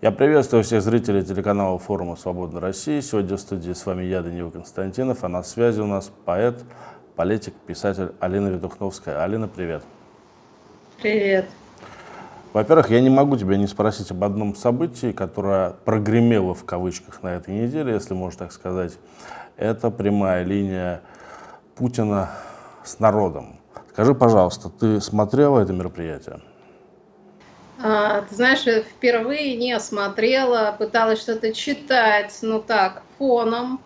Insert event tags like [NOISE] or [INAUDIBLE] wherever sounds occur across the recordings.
Я приветствую всех зрителей телеканала форума «Свободная Россия». Сегодня в студии с вами я, Данил Константинов, а на связи у нас поэт, политик, писатель Алина Ведухновская. Алина, привет. Привет. Во-первых, я не могу тебя не спросить об одном событии, которое прогремело в кавычках на этой неделе, если можно так сказать. Это прямая линия Путина с народом. Скажи, пожалуйста, ты смотрела это мероприятие? А, ты знаешь, впервые не осмотрела, пыталась что-то читать, ну так, фоном.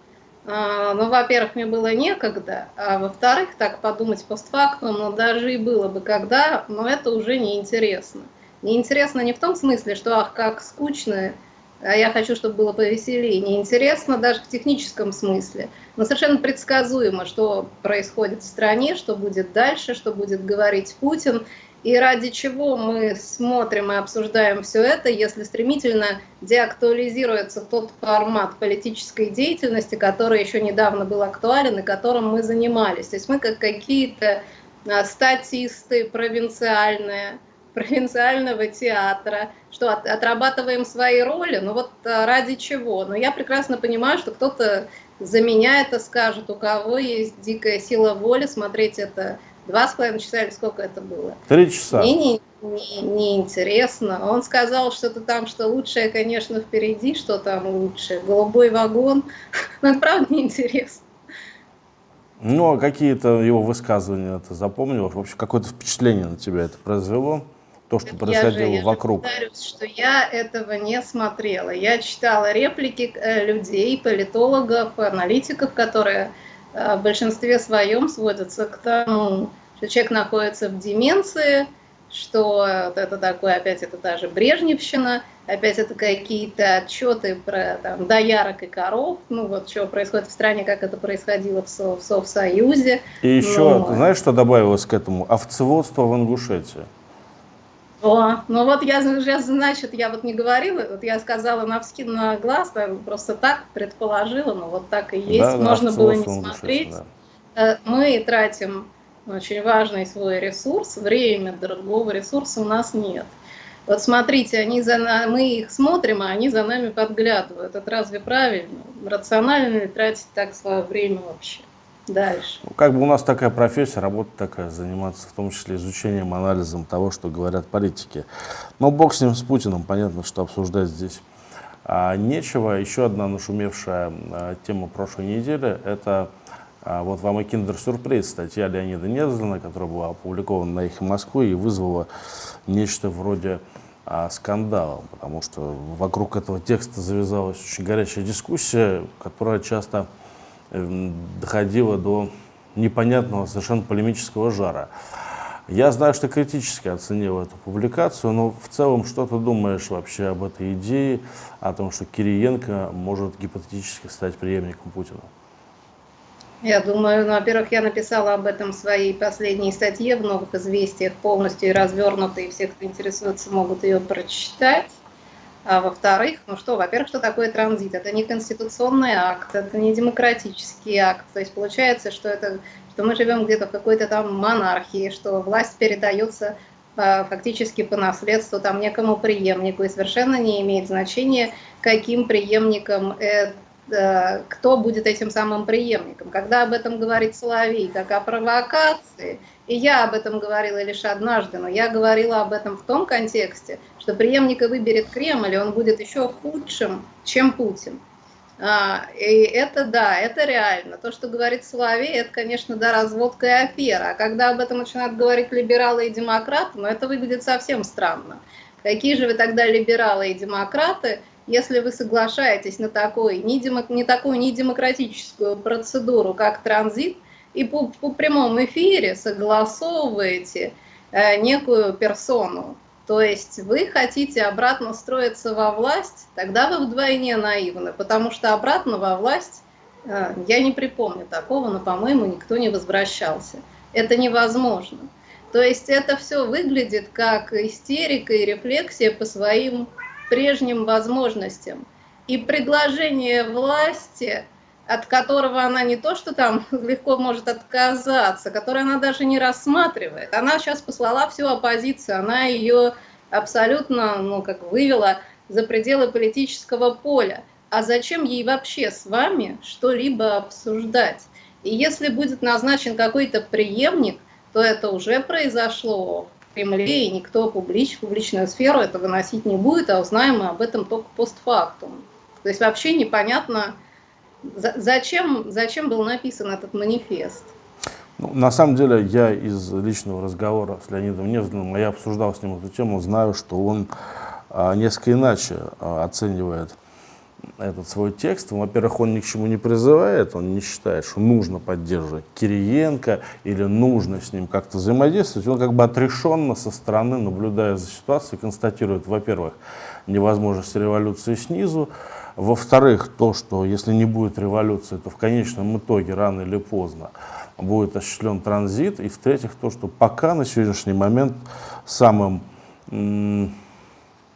А, ну, во-первых, мне было некогда, а во-вторых, так подумать постфактум, ну, даже и было бы когда, но это уже неинтересно. Неинтересно не в том смысле, что, ах, как скучно, а я хочу, чтобы было повеселее. Неинтересно даже в техническом смысле. Но совершенно предсказуемо, что происходит в стране, что будет дальше, что будет говорить Путин. И ради чего мы смотрим и обсуждаем все это, если стремительно деактуализируется тот формат политической деятельности, который еще недавно был актуален и которым мы занимались. То есть мы как какие-то а, статисты провинциальные, провинциального театра, что от, отрабатываем свои роли, ну вот а, ради чего? Но я прекрасно понимаю, что кто-то за меня это скажет, у кого есть дикая сила воли смотреть это Два с половиной часа или сколько это было? Три часа. Мне не, не, не интересно. Он сказал что-то там, что лучшее, конечно, впереди, что там лучше. Голубой вагон. [LAUGHS] Но это правда неинтересно. Ну, а какие-то его высказывания ты запомнил? Вообще, какое-то впечатление на тебя это произвело? То, что происходило я же, вокруг. Я повторюсь, что я этого не смотрела. Я читала реплики э, людей, политологов, аналитиков, которые в большинстве своем сводятся к тому, что человек находится в деменции, что это такое, опять это та же Брежневщина, опять это какие-то отчеты про там, доярок и коров, ну вот что происходит в стране, как это происходило в, Со в Совсоюзе. И еще, Но... знаешь, что добавилось к этому? Овцеводство в Ингушетии. О, ну вот я, значит, я вот не говорила, вот я сказала на, вски, на глаз, просто так предположила, но вот так и есть, да, можно было не смотреть. Да. Мы тратим очень важный свой ресурс, время, другого ресурса у нас нет. Вот смотрите, они за нами, мы их смотрим, а они за нами подглядывают. Это разве правильно? Рационально ли тратить так свое время вообще? Дальше. Ну, как бы у нас такая профессия, работа такая, заниматься в том числе изучением, анализом того, что говорят политики. Но бог с ним, с Путиным, понятно, что обсуждать здесь а, нечего. Еще одна нашумевшая а, тема прошлой недели – это а, вот вам и киндер-сюрприз, статья Леонида Незлина, которая была опубликована на их Москвы и вызвала нечто вроде а, скандала, потому что вокруг этого текста завязалась очень горячая дискуссия, которая часто доходило до непонятного, совершенно полемического жара. Я знаю, что критически оценил эту публикацию, но в целом что ты думаешь вообще об этой идее, о том, что Кириенко может гипотетически стать преемником Путина? Я думаю, ну, во-первых, я написала об этом в своей последней статье в «Новых известиях» полностью и все, кто интересуется, могут ее прочитать. А во-вторых, ну что, во-первых, что такое транзит? Это не конституционный акт, это не демократический акт. То есть получается, что, это, что мы живем где-то в какой-то там монархии, что власть передается а, фактически по наследству там некому преемнику, и совершенно не имеет значения, каким преемником это кто будет этим самым преемником. Когда об этом говорит Соловей, как о провокации, и я об этом говорила лишь однажды, но я говорила об этом в том контексте, что преемника выберет Кремль, и он будет еще худшим, чем Путин. А, и это да, это реально. То, что говорит Соловей, это, конечно, да, разводка и афера. А когда об этом начинают говорить либералы и демократы, ну это выглядит совсем странно. Какие же вы тогда либералы и демократы, если вы соглашаетесь на такой, не, не такую недемократическую процедуру, как транзит, и по, по прямому эфире согласовываете э, некую персону, то есть вы хотите обратно строиться во власть, тогда вы вдвойне наивны, потому что обратно во власть, э, я не припомню такого, но, по-моему, никто не возвращался. Это невозможно. То есть это все выглядит как истерика и рефлексия по своим прежним возможностям. И предложение власти, от которого она не то, что там [LAUGHS] легко может отказаться, которое она даже не рассматривает. Она сейчас послала всю оппозицию, она ее абсолютно, ну, как вывела за пределы политического поля. А зачем ей вообще с вами что-либо обсуждать? И если будет назначен какой-то преемник, то это уже произошло Кремле, и никто публич, публичную сферу это выносить не будет, а узнаем мы об этом только постфактум. То есть вообще непонятно, зачем, зачем был написан этот манифест. Ну, на самом деле, я из личного разговора с Леонидом Невзиным, я обсуждал с ним эту тему, знаю, что он а, несколько иначе а, оценивает этот свой текст. Во-первых, он ни к чему не призывает, он не считает, что нужно поддерживать Кириенко или нужно с ним как-то взаимодействовать. Он как бы отрешенно со стороны, наблюдая за ситуацией, констатирует, во-первых, невозможность революции снизу, во-вторых, то, что если не будет революции, то в конечном итоге рано или поздно будет осуществлен транзит. И в-третьих, то, что пока на сегодняшний момент самым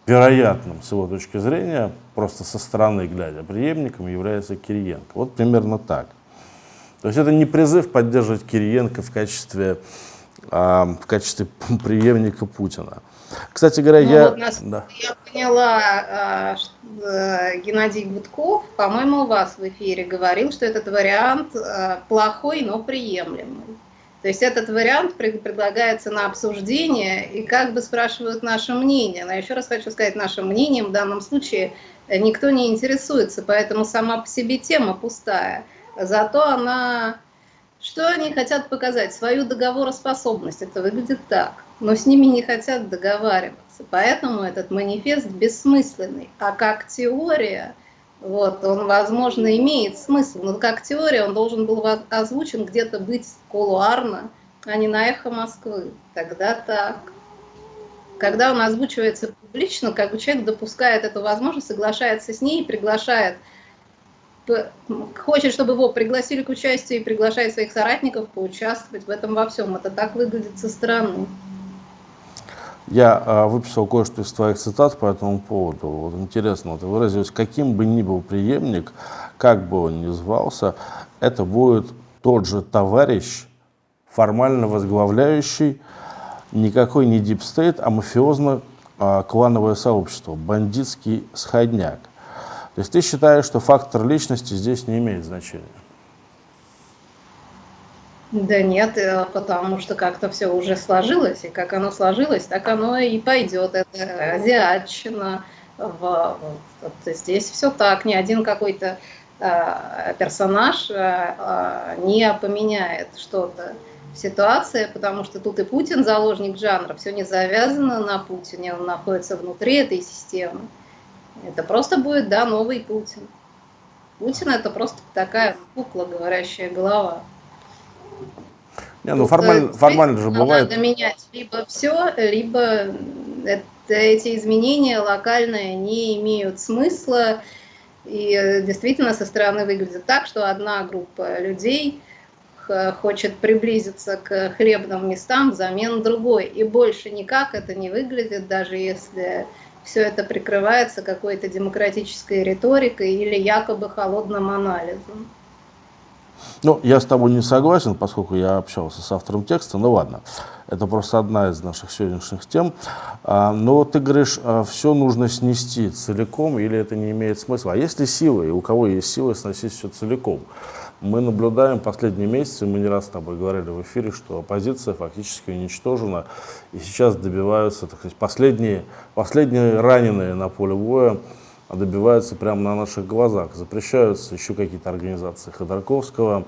вероятным, с его точки зрения, просто со стороны глядя, преемником является Кириенко. Вот примерно так. То есть это не призыв поддерживать Кириенко в качестве, а, в качестве [LAUGHS] преемника Путина. Кстати говоря, ну, я... Вот нас, да. Я поняла, а, э, Геннадий Гудков, по-моему, у вас в эфире говорил, что этот вариант а, плохой, но приемлемый. То есть этот вариант предлагается на обсуждение, и как бы спрашивают наше мнение. Но еще раз хочу сказать, нашим мнением в данном случае никто не интересуется, поэтому сама по себе тема пустая. Зато она... Что они хотят показать? Свою договороспособность. Это выглядит так. Но с ними не хотят договариваться. Поэтому этот манифест бессмысленный. А как теория вот, он, возможно, имеет смысл, но как теория он должен был озвучен где-то быть кулуарно, а не на эхо Москвы. Тогда так. Когда он озвучивается публично, как бы человек допускает эту возможность, соглашается с ней, приглашает, хочет, чтобы его пригласили к участию и приглашает своих соратников поучаствовать в этом во всем. Это так выглядит со стороны. Я э, выписал кое-что из твоих цитат по этому поводу. Вот интересно, ты выразилась, каким бы ни был преемник, как бы он ни звался, это будет тот же товарищ, формально возглавляющий никакой не deep state, а мафиозно-клановое сообщество, бандитский сходняк. То есть ты считаешь, что фактор личности здесь не имеет значения? Да нет, э, потому что как-то все уже сложилось, и как оно сложилось, так оно и пойдет. Это азиатчина. В, вот, здесь все так, ни один какой-то э, персонаж э, не поменяет что-то в ситуации, потому что тут и Путин заложник жанра, все не завязано на Путине, он находится внутри этой системы. Это просто будет, да, новый Путин. Путин это просто такая кукла, говорящая голова. Не, ну формально, формально же бывает. Надо менять либо все, либо это, эти изменения локальные не имеют смысла. И э, действительно со стороны выглядит так, что одна группа людей хочет приблизиться к хлебным местам взамен другой. И больше никак это не выглядит, даже если все это прикрывается какой-то демократической риторикой или якобы холодным анализом. Ну, я с тобой не согласен, поскольку я общался с автором текста, ну ладно, это просто одна из наших сегодняшних тем. А, но ты говоришь, а, все нужно снести целиком, или это не имеет смысла. А есть ли силы, и у кого есть силы сносить все целиком? Мы наблюдаем последние месяцы, мы не раз с тобой говорили в эфире, что оппозиция фактически уничтожена, и сейчас добиваются, так сказать, последние, последние раненые на поле боя, а добиваются прямо на наших глазах. Запрещаются еще какие-то организации Ходорковского.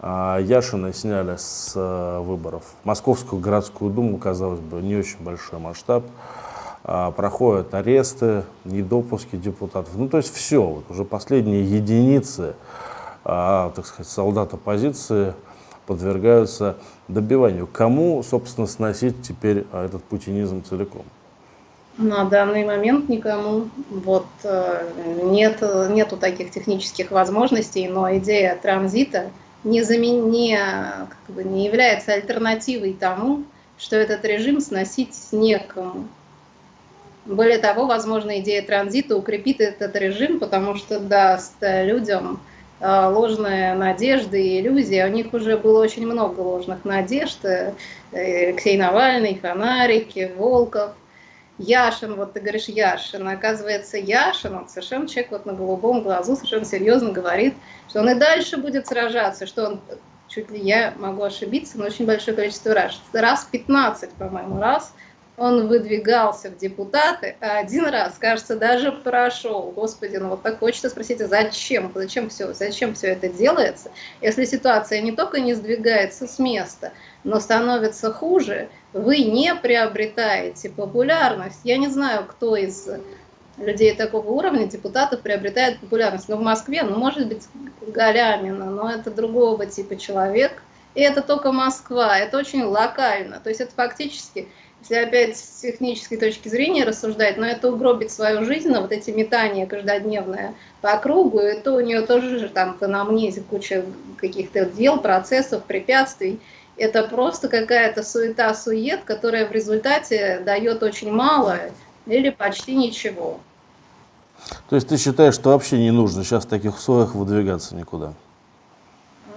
А, Яшина сняли с э, выборов. Московскую городскую думу, казалось бы, не очень большой масштаб. А, проходят аресты, недопуски депутатов. Ну, то есть все, вот уже последние единицы, а, так сказать, солдат оппозиции подвергаются добиванию. Кому, собственно, сносить теперь этот путинизм целиком? На данный момент никому. Вот, э, нет, нету таких технических возможностей, но идея транзита не, замен, не, как бы не является альтернативой тому, что этот режим сносить некому. Более того, возможно, идея транзита укрепит этот режим, потому что даст людям э, ложные надежды и иллюзии. У них уже было очень много ложных надежд. Э, Алексей Навальный, Фонарики, Волков – Яшин, вот ты говоришь Яшин, оказывается Яшин, он совершенно человек вот на голубом глазу совершенно серьезно говорит, что он и дальше будет сражаться, что он, чуть ли я могу ошибиться, но очень большое количество раз, раз 15, по-моему, раз он выдвигался в депутаты, а один раз, кажется, даже прошел. Господи, ну вот так хочется спросить, а зачем? Зачем все, зачем все это делается? Если ситуация не только не сдвигается с места, но становится хуже, вы не приобретаете популярность. Я не знаю, кто из людей такого уровня, депутатов, приобретает популярность. Но в Москве, ну, может быть, Галямина, но это другого типа человек. И это только Москва, это очень локально. То есть это фактически если опять с технической точки зрения рассуждать, но это угробит свою жизнь, но вот эти метания каждодневные по кругу, это у нее тоже же там в анамнезе куча каких-то дел, процессов, препятствий. Это просто какая-то суета-сует, которая в результате дает очень мало или почти ничего. То есть ты считаешь, что вообще не нужно сейчас в таких условиях выдвигаться никуда?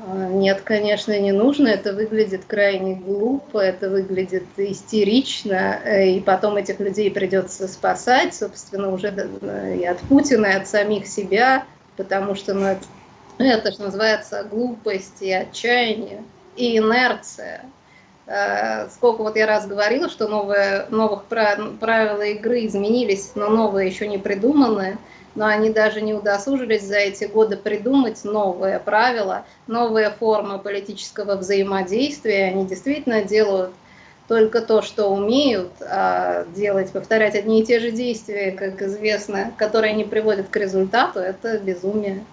Нет, конечно, не нужно. Это выглядит крайне глупо, это выглядит истерично, э, и потом этих людей придется спасать, собственно, уже и от Путина, и от самих себя, потому что ну, это, это же называется глупость и отчаяние, и инерция. Э, сколько вот я раз говорила, что новые, новых правила игры изменились, но новые еще не придуманы но они даже не удосужились за эти годы придумать новые правила, новые формы политического взаимодействия. Они действительно делают только то, что умеют а делать, повторять одни и те же действия, как известно, которые не приводят к результату, это безумие.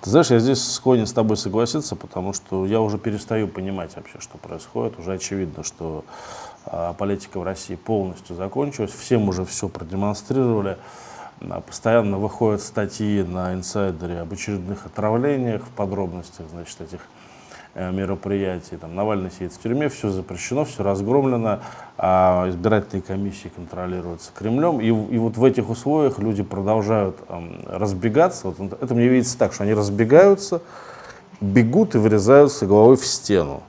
Ты знаешь, я здесь склонен с тобой согласиться, потому что я уже перестаю понимать вообще, что происходит. Уже очевидно, что а, политика в России полностью закончилась, всем уже все продемонстрировали. Постоянно выходят статьи на инсайдере об очередных отравлениях в подробностях значит, этих мероприятий. Там Навальный сидит в тюрьме, все запрещено, все разгромлено, а избирательные комиссии контролируются Кремлем. И, и вот в этих условиях люди продолжают эм, разбегаться. Вот это мне видится так, что они разбегаются, бегут и врезаются головой в стену.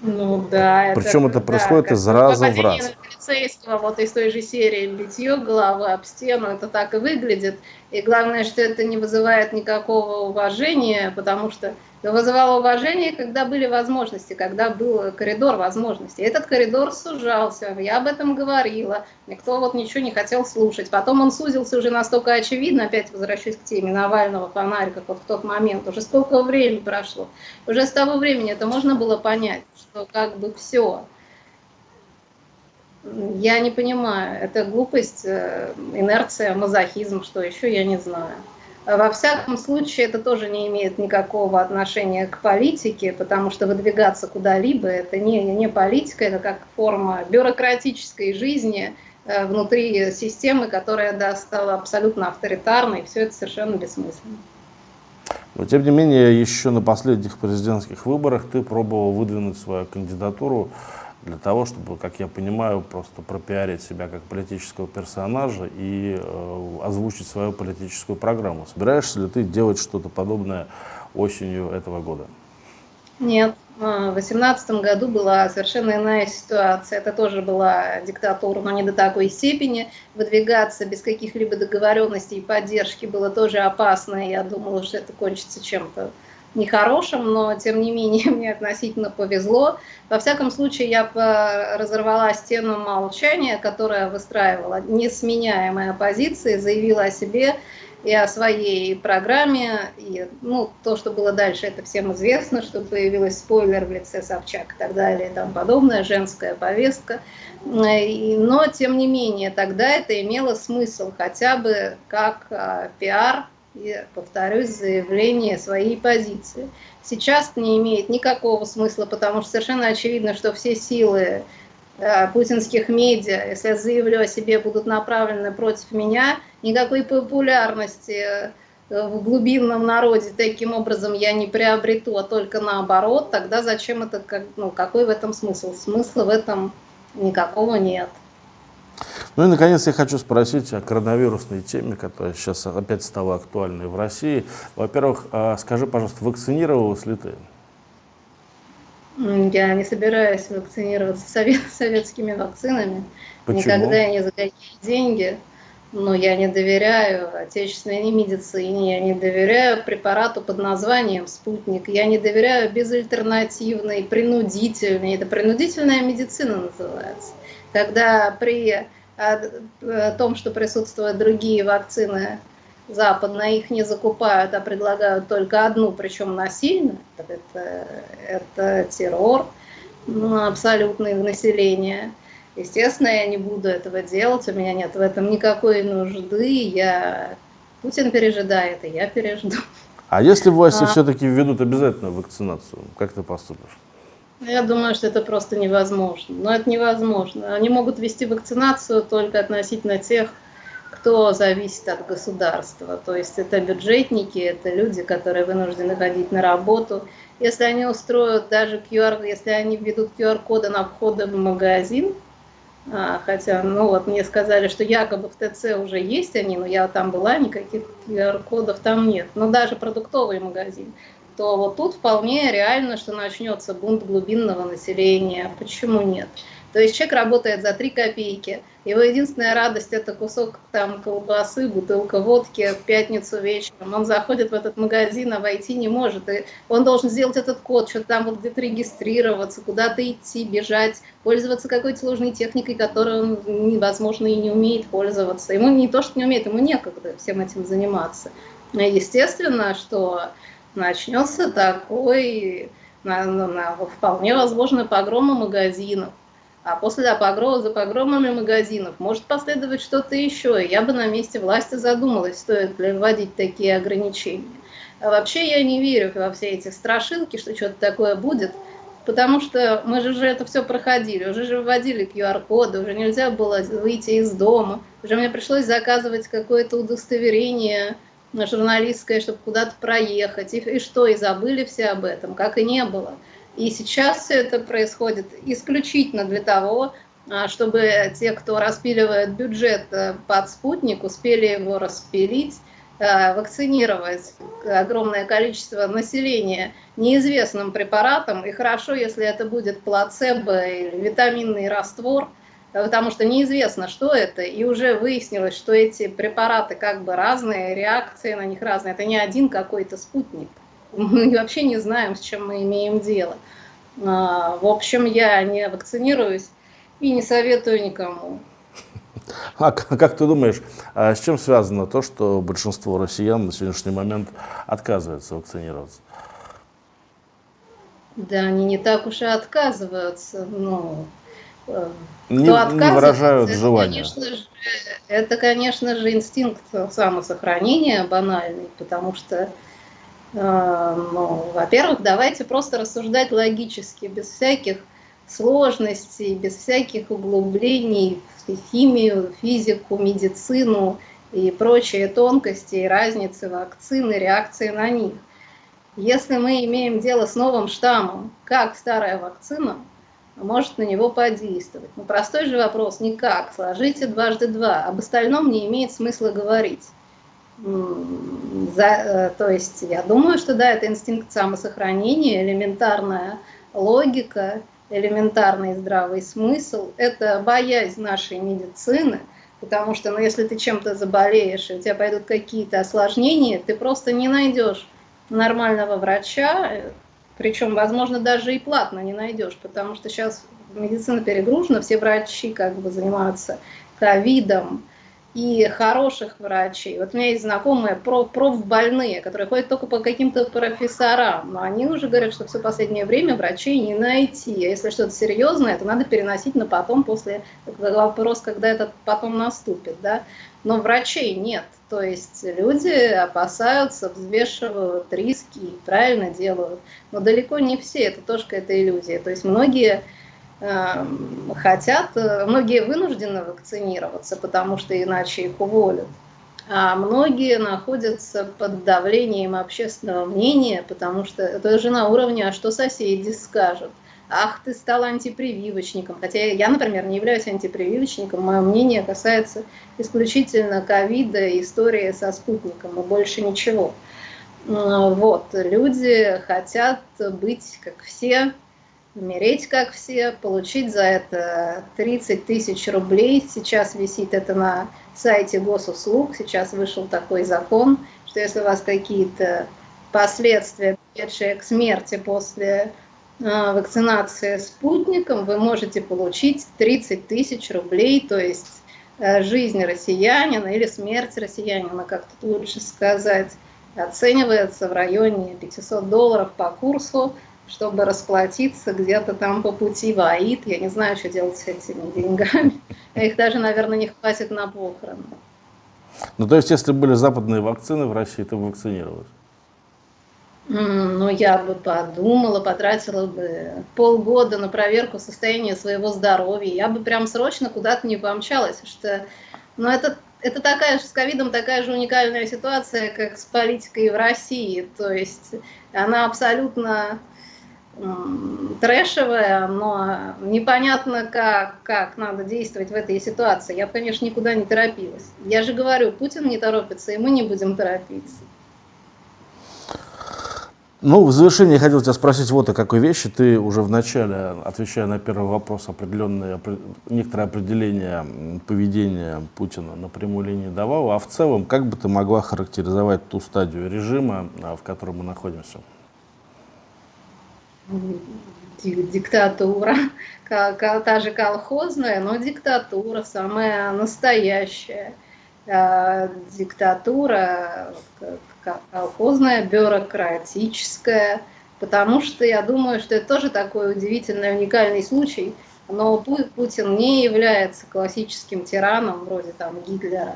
Ну да. Причем это, это происходит да, из раза в раз полицейского вот из той же серии битье головы об стену, это так и выглядит. И главное, что это не вызывает никакого уважения, потому что вызывало уважение, когда были возможности, когда был коридор возможностей. Этот коридор сужался, я об этом говорила, никто вот ничего не хотел слушать. Потом он сузился уже настолько очевидно, опять возвращаюсь к теме Навального фонарика, вот в тот момент, уже сколько времени прошло. Уже с того времени это можно было понять, что как бы все, я не понимаю, это глупость, э, инерция, мазохизм, что еще, я не знаю. Во всяком случае, это тоже не имеет никакого отношения к политике, потому что выдвигаться куда-либо – это не, не политика, это как форма бюрократической жизни э, внутри системы, которая да, стала абсолютно авторитарной, все это совершенно бессмысленно. Но, тем не менее, еще на последних президентских выборах ты пробовал выдвинуть свою кандидатуру для того, чтобы, как я понимаю, просто пропиарить себя как политического персонажа и э, озвучить свою политическую программу. Собираешься ли ты делать что-то подобное осенью этого года? Нет. В 2018 году была совершенно иная ситуация. Это тоже была диктатура, но не до такой степени. Выдвигаться без каких-либо договоренностей и поддержки было тоже опасно. Я думала, что это кончится чем-то нехорошим, но тем не менее [LAUGHS] мне относительно повезло. Во всяком случае, я разорвала стену молчания, которая выстраивала несменяемые оппозиции, заявила о себе и о своей программе. И, ну, то, что было дальше, это всем известно, что появилась спойлер в лице Собчак и так далее и тому подобное, женская повестка. Но, тем не менее, тогда это имело смысл хотя бы как а, пиар и, повторюсь, заявление своей позиции. Сейчас не имеет никакого смысла, потому что совершенно очевидно, что все силы э, путинских медиа, если я заявлю о себе, будут направлены против меня, никакой популярности э, в глубинном народе таким образом я не приобрету, а только наоборот, тогда зачем это, ну, какой в этом смысл? Смысла в этом никакого нет. Ну и, наконец, я хочу спросить о коронавирусной теме, которая сейчас опять стала актуальной в России. Во-первых, а, скажи, пожалуйста, вакцинировалась ли ты? Я не собираюсь вакцинироваться совет, [LAUGHS] советскими вакцинами. Почему? Никогда не за какие деньги. Но я не доверяю отечественной медицине, я не доверяю препарату под названием «Спутник», я не доверяю безальтернативной, принудительной, это принудительная медицина называется, когда при том, что присутствуют другие вакцины западные, их не закупают, а предлагают только одну, причем насильно, это, это террор ну, абсолютный в население – Естественно, я не буду этого делать, у меня нет в этом никакой нужды, я... Путин пережидает, и я пережду. А если власти а... все-таки введут обязательную вакцинацию, как ты поступишь? Я думаю, что это просто невозможно. Но это невозможно. Они могут вести вакцинацию только относительно тех, кто зависит от государства. То есть это бюджетники, это люди, которые вынуждены ходить на работу. Если они устроят даже QR, если они введут QR-коды на входы в магазин, а, хотя, ну вот мне сказали, что якобы в ТЦ уже есть они, но я там была, никаких QR-кодов там нет. Но даже продуктовый магазин. То вот тут вполне реально, что начнется бунт глубинного населения. Почему нет? То есть человек работает за 3 копейки, его единственная радость это кусок там колбасы, бутылка водки в пятницу вечером. Он заходит в этот магазин, а войти не может. И он должен сделать этот код, что-то там вот где-то регистрироваться, куда-то идти, бежать, пользоваться какой-то сложной техникой, которой он, невозможно, и не умеет пользоваться. Ему не то, что не умеет, ему некогда всем этим заниматься. Естественно, что начнется такой, на, на, на, вполне возможно, погрома магазинов а после погрома за погромами магазинов может последовать что-то еще. Я бы на месте власти задумалась, стоит ли вводить такие ограничения. А вообще я не верю во все эти страшилки, что что-то такое будет, потому что мы же уже это все проходили, уже же вводили QR-коды, уже нельзя было выйти из дома, уже мне пришлось заказывать какое-то удостоверение журналистское, чтобы куда-то проехать, и, и что, и забыли все об этом, как и не было. И сейчас все это происходит исключительно для того, а, чтобы те, кто распиливает бюджет э, под спутник, успели его распилить, э, вакцинировать огромное количество населения неизвестным препаратом. И хорошо, если это будет плацебо или витаминный раствор, потому что неизвестно, что это. И уже выяснилось, что эти препараты как бы разные, реакции на них разные. Это не один какой-то спутник мы вообще не знаем, с чем мы имеем дело. А, в общем, я не вакцинируюсь и не советую никому. А как ты думаешь, а с чем связано то, что большинство россиян на сегодняшний момент отказывается вакцинироваться? Да, они не так уж и отказываются. Ну, э, кто не, отказывается, не выражают это, желания. Конечно же, это, конечно же, инстинкт самосохранения банальный, потому что а, ну, во-первых, давайте просто рассуждать логически, без всяких сложностей, без всяких углублений в химию, физику, медицину и прочие тонкости и разницы вакцины, реакции на них. Если мы имеем дело с новым штаммом, как старая вакцина может на него подействовать? Ну, простой же вопрос, никак, сложите дважды два, об остальном не имеет смысла говорить. За, э, то есть я думаю, что да, это инстинкт самосохранения, элементарная логика, элементарный здравый смысл, это боязнь нашей медицины, потому что ну, если ты чем-то заболеешь, и у тебя пойдут какие-то осложнения, ты просто не найдешь нормального врача, причем, возможно, даже и платно не найдешь, потому что сейчас медицина перегружена, все врачи как бы занимаются ковидом, и хороших врачей. Вот у меня есть знакомые профбольные, которые ходят только по каким-то профессорам, но они уже говорят, что все последнее время врачей не найти. А если что-то серьезное, то надо переносить на потом, после вопрос, когда этот потом наступит. Да? Но врачей нет. То есть люди опасаются, взвешивают риски и правильно делают. Но далеко не все, это тоже какая-то иллюзия. То есть многие хотят, э, многие вынуждены вакцинироваться, потому что иначе их уволят. А многие находятся под давлением общественного мнения, потому что это же на уровне, а что соседи скажут? Ах, ты стал антипрививочником. Хотя я, например, не являюсь антипрививочником, мое мнение касается исключительно ковида, истории со спутником и больше ничего. Вот, люди хотят быть как все, умереть как все, получить за это 30 тысяч рублей. Сейчас висит это на сайте госуслуг, сейчас вышел такой закон, что если у вас какие-то последствия, приведшие к смерти после э, вакцинации спутником, вы можете получить 30 тысяч рублей, то есть э, жизнь россиянина или смерть россиянина, как тут лучше сказать, оценивается в районе 500 долларов по курсу, чтобы расплатиться где-то там по пути в Аид. Я не знаю, что делать с этими деньгами. [LAUGHS] Их даже, наверное, не хватит на похороны. Ну, то есть, если были западные вакцины в России, то вакцинировалась? Ну, я бы подумала, потратила бы полгода на проверку состояния своего здоровья. Я бы прям срочно куда-то не помчалась, что... Ну, это, это такая же с ковидом такая же уникальная ситуация, как с политикой в России. То есть она абсолютно трэшевая, но непонятно, как, как надо действовать в этой ситуации. Я, конечно, никуда не торопилась. Я же говорю, Путин не торопится, и мы не будем торопиться. Ну, в завершение я хотел тебя спросить вот о какой вещи. Ты уже в начале, отвечая на первый вопрос, определенные, некоторое определение поведения Путина на прямой линии давал. А в целом, как бы ты могла характеризовать ту стадию режима, а, в которой мы находимся? Диктатура, та же колхозная, но диктатура самая настоящая. А, диктатура колхозная, бюрократическая, потому что я думаю, что это тоже такой удивительный, уникальный случай, но Путин не является классическим тираном, вроде там Гитлера,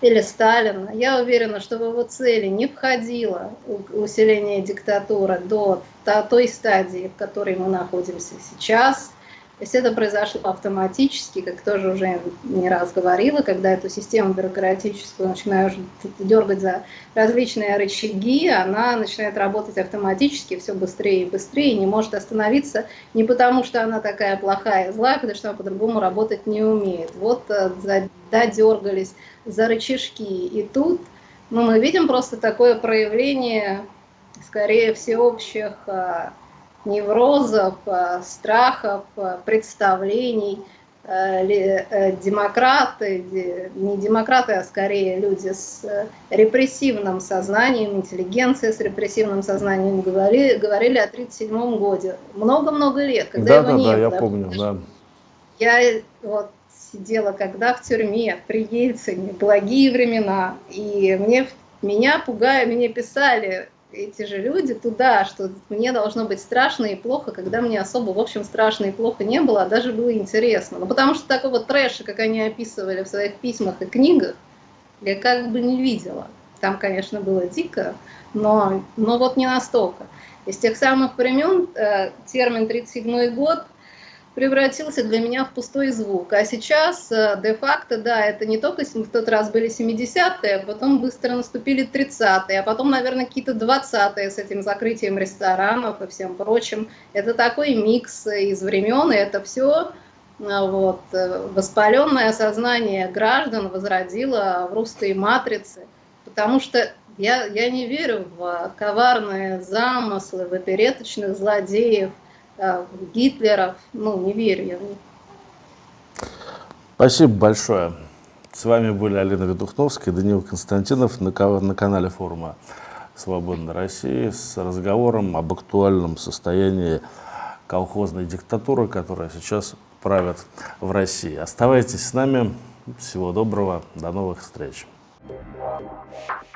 или Сталина. Я уверена, что в его цели не входило усиление диктатуры до той стадии, в которой мы находимся сейчас – то есть это произошло автоматически, как тоже уже не раз говорила, когда эту систему бюрократическую начинаешь дергать за различные рычаги, она начинает работать автоматически все быстрее и быстрее, не может остановиться не потому, что она такая плохая и злая, потому что она по-другому работать не умеет. Вот э, додергались за рычажки, и тут ну, мы видим просто такое проявление, скорее всеобщих э, неврозов, э, страхов, э, представлений. Э, демократы, не демократы, а скорее люди с репрессивным сознанием, интеллигенция с репрессивным сознанием говорили, говорили о 1937 году. Много-много лет, когда да, его да, не да, было. я помню, да. Я вот сидела когда в тюрьме при Ельцине, благие времена, и мне, меня пугая, мне писали, эти же люди туда, что мне должно быть страшно и плохо, когда мне особо, в общем, страшно и плохо не было, а даже было интересно. Ну, потому что такого трэша, как они описывали в своих письмах и книгах, я как бы не видела. Там, конечно, было дико, но, но вот не настолько. Из тех самых времен э, термин «37 год» превратился для меня в пустой звук. А сейчас, э, де-факто, да, это не только в тот раз были 70-е, а потом быстро наступили 30-е, а потом, наверное, какие-то 20-е с этим закрытием ресторанов и всем прочим. Это такой микс из времен, и это все э, вот, э, воспаленное сознание граждан возродило в русской матрице, потому что я, я не верю в коварные замыслы, в опереточных злодеев, Гитлеров, ну, не верю я в них. Спасибо большое. С вами были Алина Ведухновская и Данил Константинов на, на канале форума «Свободной России» с разговором об актуальном состоянии колхозной диктатуры, которая сейчас правит в России. Оставайтесь с нами. Всего доброго. До новых встреч. Thank you.